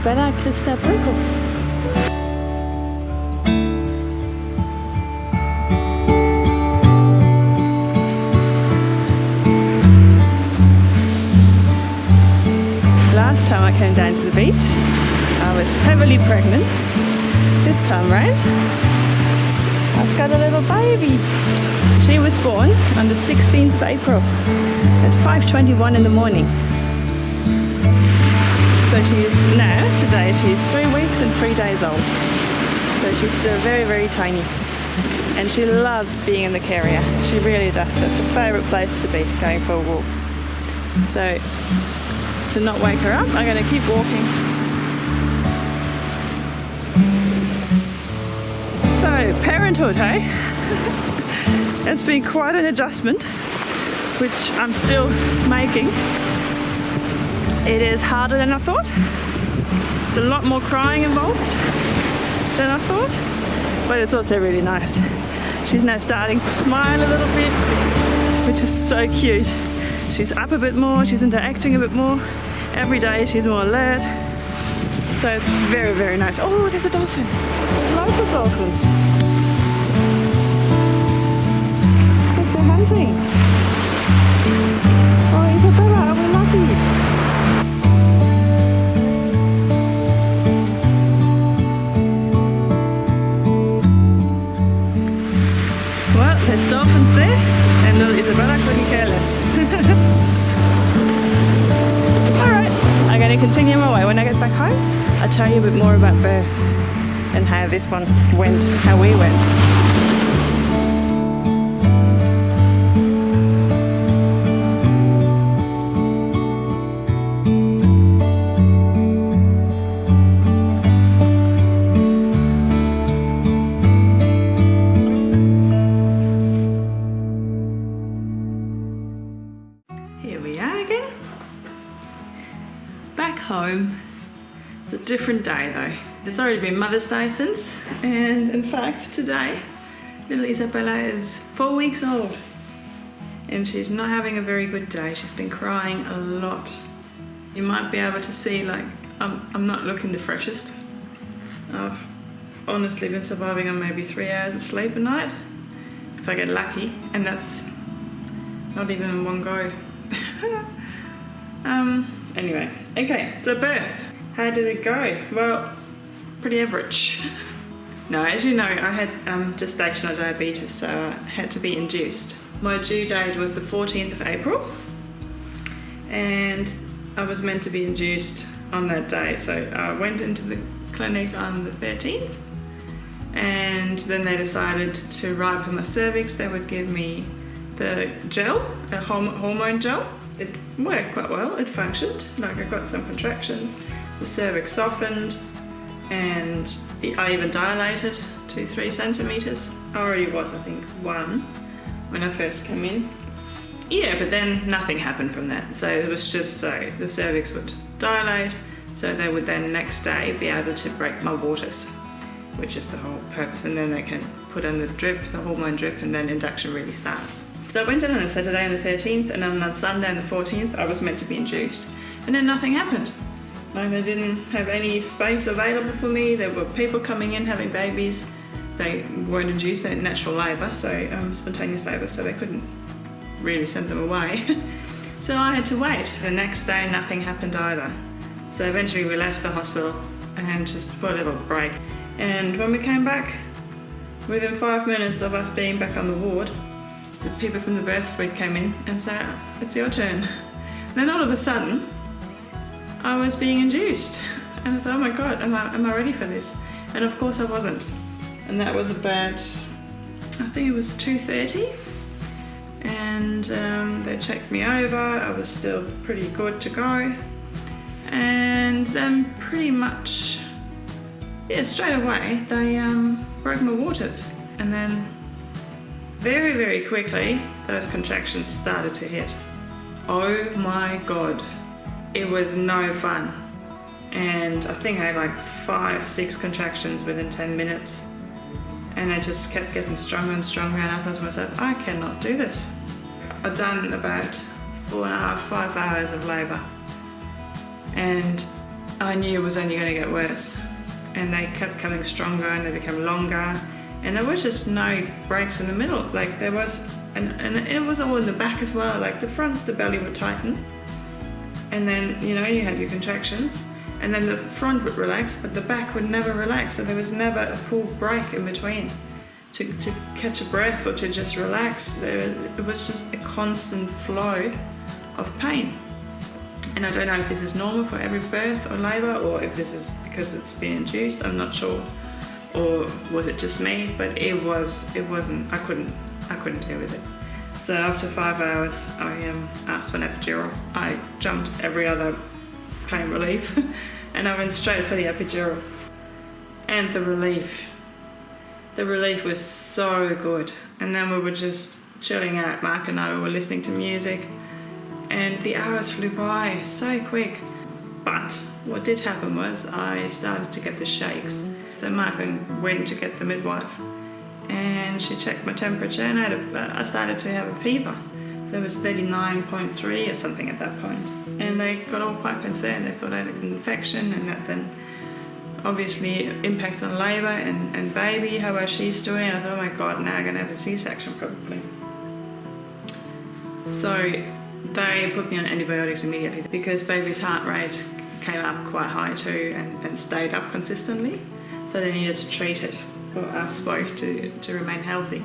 Isabella Christa Brücke. Last time I came down to the beach, I was heavily pregnant. This time round, I've got a little baby. She was born on the 16th of April at 5.21 in the morning. So she is now, today, she's three weeks and three days old. So she's still very, very tiny. And she loves being in the carrier. She really does. It's her favourite place to be, going for a walk. So to not wake her up, I'm going to keep walking. So, parenthood, hey? it's been quite an adjustment, which I'm still making. It is harder than I thought. It's a lot more crying involved than I thought, but it's also really nice. She's now starting to smile a little bit, which is so cute. She's up a bit more, she's interacting a bit more. Every day she's more alert. So it's very, very nice. Oh, there's a dolphin. There's lots of dolphins. Look, they're hunting. Continue my way. When I get back home, I'll tell you a bit more about birth and how this one went, how we went. Different day though. It's already been Mother's Day since, and in fact, today, little Isabella is four weeks old. And she's not having a very good day. She's been crying a lot. You might be able to see, like, I'm, I'm not looking the freshest. I've honestly been surviving on maybe three hours of sleep a night, if I get lucky, and that's not even in one go. um, anyway, okay, so birth. How did it go? Well, pretty average. No, as you know, I had um, gestational diabetes, so I had to be induced. My due date was the 14th of April, and I was meant to be induced on that day. So I went into the clinic on the 13th, and then they decided to ripen my cervix. They would give me the gel, a horm- hormone gel. It worked quite well, it functioned. Like I got some contractions, the cervix softened, and I even dilated to three centimeters. I already was, I think, one when I first came in. Yeah, but then nothing happened from that. So it was just so the cervix would dilate, so they would then next day be able to break my waters, which is the whole purpose. And then they can put in the drip, the hormone drip, and then induction really starts. So I went in on a Saturday on the 13th, and on Sunday on the 14th, I was meant to be induced. And then nothing happened. Like they didn't have any space available for me. There were people coming in having babies. They weren't induced, they're natural labour, so um, spontaneous labour, so they couldn't really send them away. so I had to wait. The next day, nothing happened either. So eventually we left the hospital and just for a little break. And when we came back, within five minutes of us being back on the ward, the people from the birth suite came in and said, it's your turn. Then all of a sudden, I was being induced. And I thought, oh my God, am I, am I ready for this? And of course I wasn't. And that was about, I think it was 2.30. And um, they checked me over. I was still pretty good to go. And then pretty much, yeah, straight away, they um, broke my waters. And then very, very quickly, those contractions started to hit. Oh my God, it was no fun. And I think I had like five, six contractions within 10 minutes. And I just kept getting stronger and stronger and I thought to myself, I cannot do this. I'd done about four and a half, five hours of labour. And I knew it was only going to get worse. And they kept coming stronger and they became longer. And there was just no breaks in the middle. Like there was, and, and it was all in the back as well. Like the front, the belly would tighten. And then, you know, you had your contractions. And then the front would relax, but the back would never relax. So there was never a full break in between to, to catch a breath or to just relax. There, it was just a constant flow of pain. And I don't know if this is normal for every birth or labour or if this is because it's been induced, I'm not sure. Or was it just me? But it was, it wasn't, I couldn't, I couldn't deal with it. So after five hours, I um, asked for an epidural. I jumped every other pain relief and I went straight for the epidural. And the relief, the relief was so good. And then we were just chilling out, Mark and I were listening to music and the hours flew by so quick. But what did happen was I started to get the shakes. So Mark went to get the midwife and she checked my temperature and I, a, I started to have a fever. So it was 39.3 or something at that point. And they got all quite concerned. They thought I had an infection and that then obviously impact on labour and, and baby, how well she's doing. I thought, oh my God, now I'm going to have a C-section probably. So they put me on antibiotics immediately because baby's heart rate came up quite high too and, and stayed up consistently. So they needed to treat it for us both to, to remain healthy.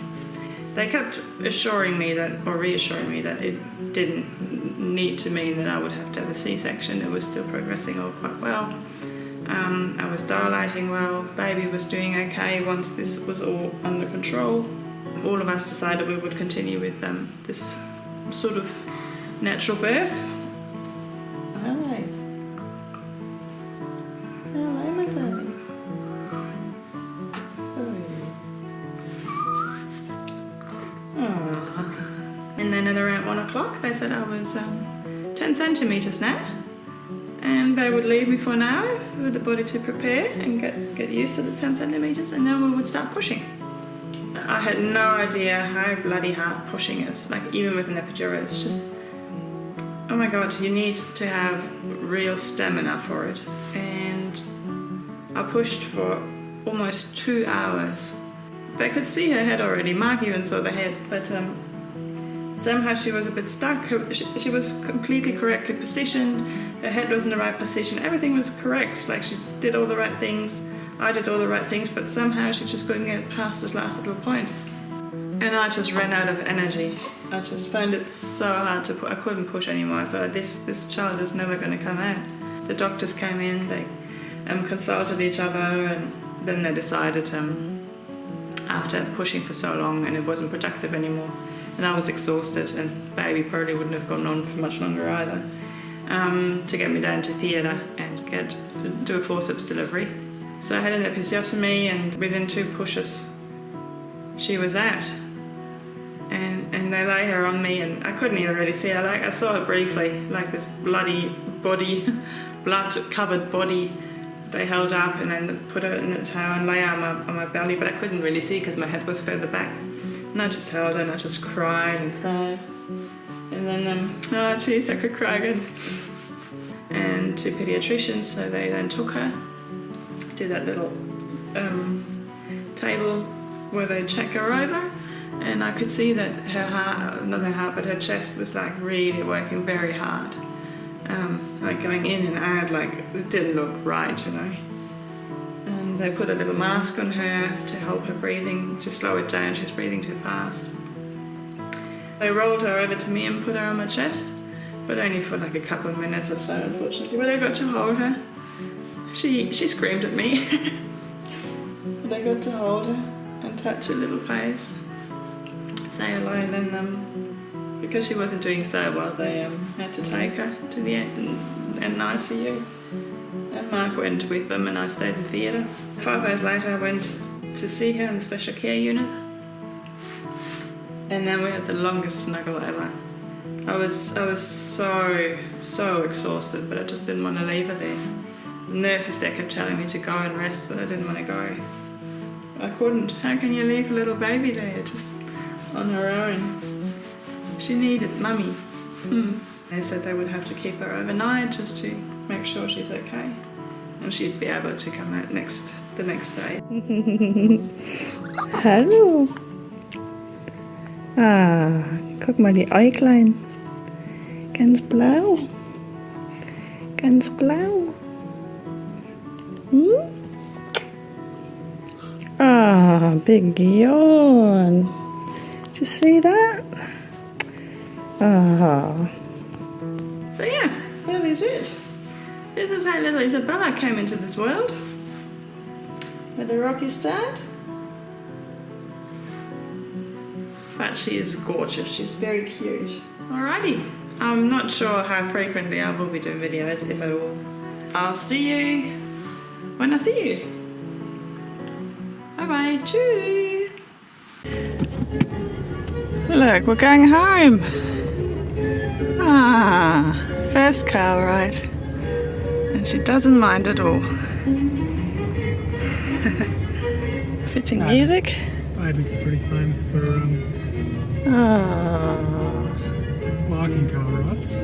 They kept assuring me that, or reassuring me that it didn't need to mean that I would have to have a C-section. It was still progressing all quite well. Um, I was dilating well, baby was doing okay once this was all under control. All of us decided we would continue with um, this sort of natural birth. And then at around one o'clock, they said I was um, 10 centimeters now. And they would leave me for an hour for the body to prepare and get, get used to the 10 centimeters, and then we would start pushing. I had no idea how bloody hard pushing is. Like even with an epidural, it's just oh my god, you need to have real stamina for it. And I pushed for almost two hours. They could see her head already, Mark even saw the head, but um, somehow she was a bit stuck. She, was completely correctly positioned, her head was in the right position, everything was correct, like she did all the right things, I did all the right things, but somehow she just couldn't get past this last little point. And I just ran out of energy. I just found it so hard to put. I couldn't push anymore. I thought this this child is never going to come out. The doctors came in. They um, consulted each other, and then they decided um, after pushing for so long and it wasn't productive anymore, and I was exhausted, and baby probably wouldn't have gone on for much longer either. Um, to get me down to theatre and get do a forceps delivery. So I had an episiotomy, and within two pushes, she was out and and they lay her on me and I couldn't even really see her like I saw her briefly like this bloody body blood covered body they held up and then put her in a towel and lay on my, on my belly but I couldn't really see because my head was further back and I just held and I just cried and cried and then um oh jeez I could cry again and two pediatricians so they then took her to that little um, table where they check her over and I could see that her heart, not her heart, but her chest was like really working very hard. Um, like going in and out, like it didn't look right, you know. They put a little mask on her to help her breathing, to slow it down, she was breathing too fast. They rolled her over to me and put her on my chest, but only for like a couple of minutes or so, unfortunately. But I got to hold her. She, she screamed at me. but I got to hold her and touch her little face say hello and then um, because she wasn't doing so well they um, had to take her to the ICU and Mark went with them and I stayed in theatre. Five hours later I went to see her in the special care unit and then we had the longest snuggle ever. I was, I was so, so exhausted but I just didn't want to leave her there. The nurses there kept telling me to go and rest but I didn't want to go. I couldn't. How can you leave a little baby there? Just on her own. She needed mummy. Hmm. They said they would have to keep her overnight just to make sure she's okay. and she'd be able to come out next the next day. Hallo. Ah, guck mal die Äuglein. Ganz blau. Ganz blau. Hm? Ah, big yawn. Did you see that? Ah. So yeah, that is it. This is how little Isabella came into this world. With a rocky start. But she is gorgeous, she's very cute. Alrighty, I'm not sure how frequently I will be doing videos, if at all. I'll see you when I see you. Bye bye, chew. Look, we're going home. Ah, first car ride. And she doesn't mind at all. Fitting No. music. Babies are pretty famous for um, Ah. liking car rides.